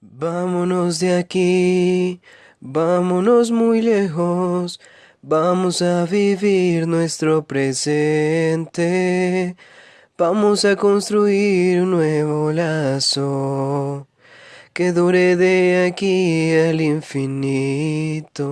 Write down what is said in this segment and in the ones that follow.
Vámonos de aquí, vámonos muy lejos, vamos a vivir nuestro presente, vamos a construir un nuevo lazo que dure de aquí al infinito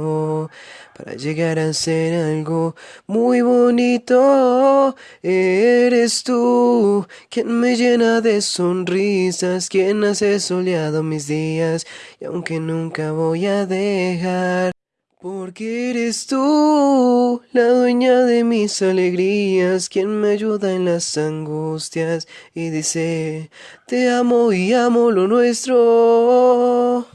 para llegar a ser algo muy bonito. Eres tú quien me llena de sonrisas, quien hace soleado mis días y aunque nunca voy a dejar. Porque eres tú la dueña de mis alegrías, quien me ayuda en las angustias y dice, te amo y amo lo nuestro.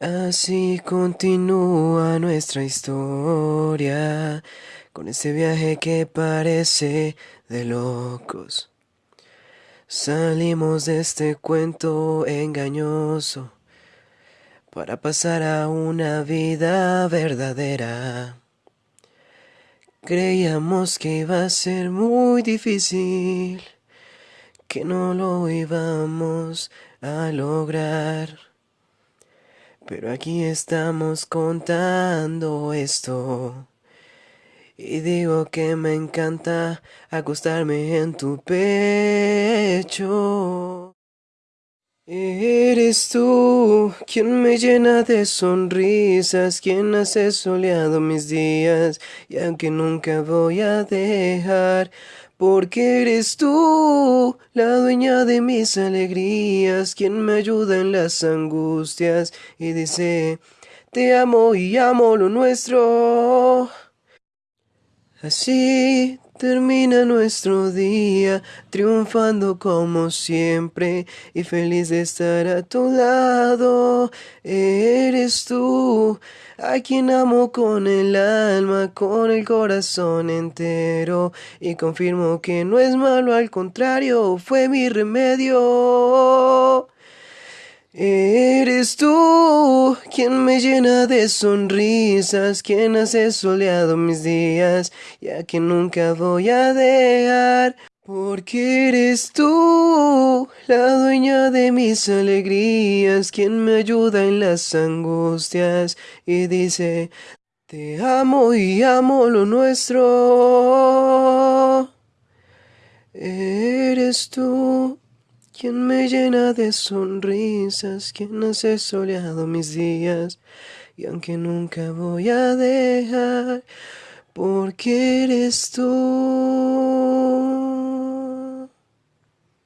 Así continúa nuestra historia, con ese viaje que parece de locos. Salimos de este cuento engañoso para pasar a una vida verdadera. Creíamos que iba a ser muy difícil, que no lo íbamos a lograr. Pero aquí estamos contando esto. Y digo que me encanta acostarme en tu pecho. Eres tú quien me llena de sonrisas, quien hace soleado mis días, y aunque nunca voy a dejar, porque eres tú la dueña de mis alegrías, quien me ayuda en las angustias, y dice, te amo y amo lo nuestro. Así termina nuestro día, triunfando como siempre y feliz de estar a tu lado. Eres tú, a quien amo con el alma, con el corazón entero y confirmo que no es malo, al contrario, fue mi remedio. Eres tú quien me llena de sonrisas, quien hace soleado mis días, ya que nunca voy a dejar. Porque eres tú la dueña de mis alegrías, quien me ayuda en las angustias y dice, te amo y amo lo nuestro. Eres tú quien me llena de sonrisas, quien hace soleado mis días, y aunque nunca voy a dejar, porque eres tú.